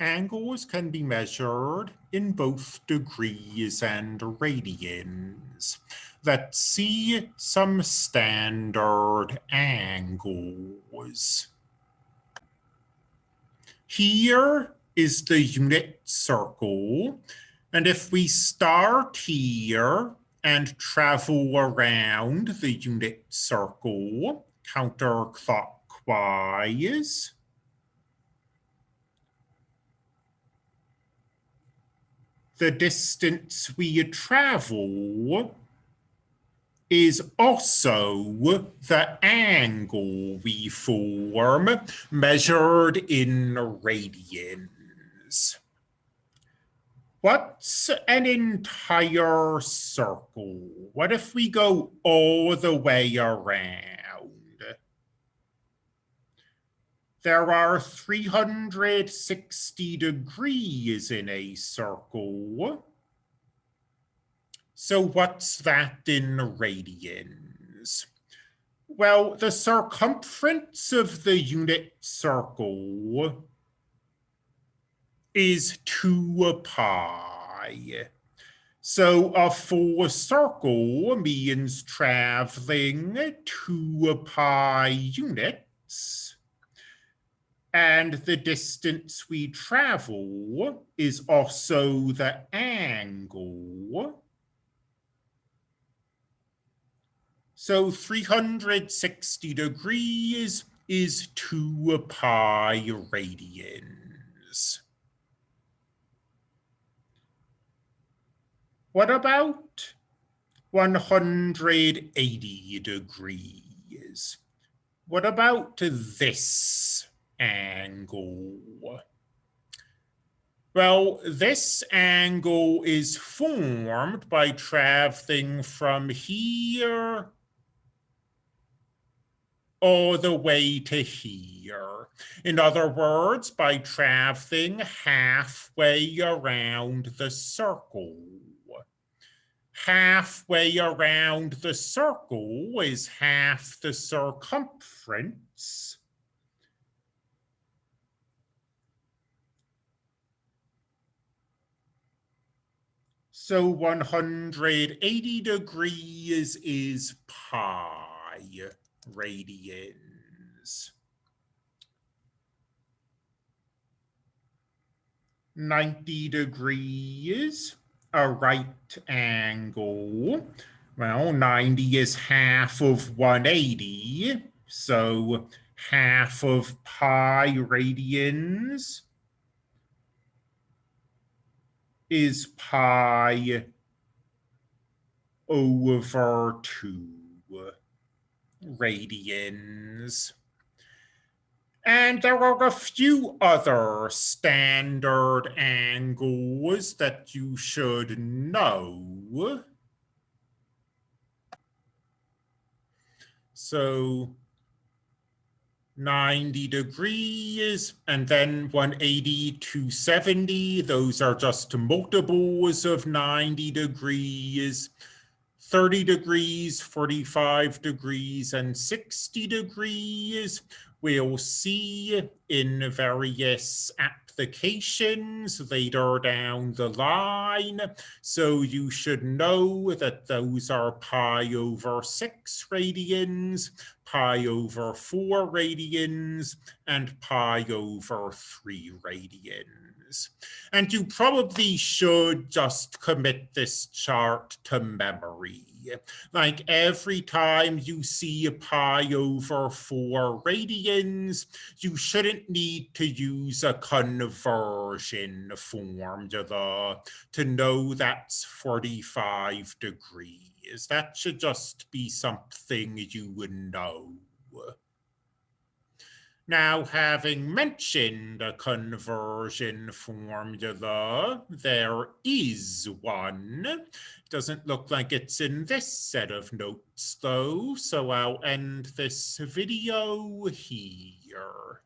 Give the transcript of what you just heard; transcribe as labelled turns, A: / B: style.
A: angles can be measured in both degrees and radians. Let's see some standard angles. Here is the unit circle. And if we start here and travel around the unit circle counterclockwise, the distance we travel is also the angle we form measured in radians. What's an entire circle? What if we go all the way around? There are 360 degrees in a circle. So what's that in radians? Well, the circumference of the unit circle is 2 pi. So a full circle means traveling 2 pi units. And the distance we travel is also the angle So 360 degrees is 2 pi radians. What about 180 degrees? What about this angle? Well, this angle is formed by traveling from here all the way to here. In other words, by traveling halfway around the circle. Halfway around the circle is half the circumference. So 180 degrees is pi radians. 90 degrees, a right angle. Well, 90 is half of 180, so half of pi radians is pi over 2 radians. And there are a few other standard angles that you should know. So 90 degrees and then 180 to 70. Those are just multiples of 90 degrees. 30 degrees, 45 degrees, and 60 degrees. We'll see in various applications later down the line. So you should know that those are pi over 6 radians, pi over 4 radians, and pi over 3 radians. And you probably should just commit this chart to memory. Like every time you see pi over four radians, you shouldn't need to use a conversion formula to know that's 45 degrees. That should just be something you would know. Now, having mentioned a conversion formula, there is one. Doesn't look like it's in this set of notes, though, so I'll end this video here.